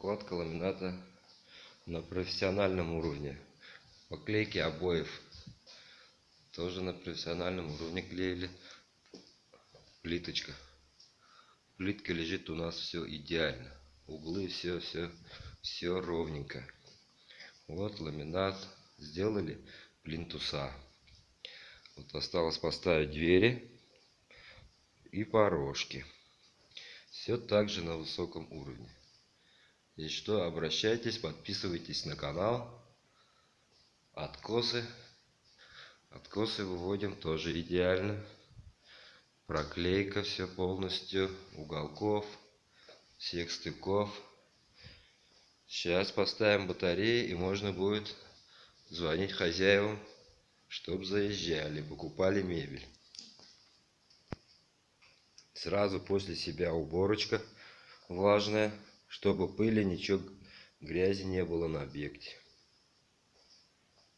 Кладка ламината на профессиональном уровне. Поклейки обоев тоже на профессиональном уровне клеили. Плиточка. Плитка лежит у нас все идеально. Углы все, все, все ровненько. Вот ламинат. Сделали плинтуса. Вот осталось поставить двери и порожки. Все так же на высоком уровне. Если что, обращайтесь, подписывайтесь на канал. Откосы. Откосы выводим тоже идеально. Проклейка все полностью. Уголков. Всех стыков. Сейчас поставим батареи и можно будет звонить хозяевам, чтобы заезжали, покупали мебель. Сразу после себя уборочка влажная, чтобы пыли, ничего, грязи не было на объекте.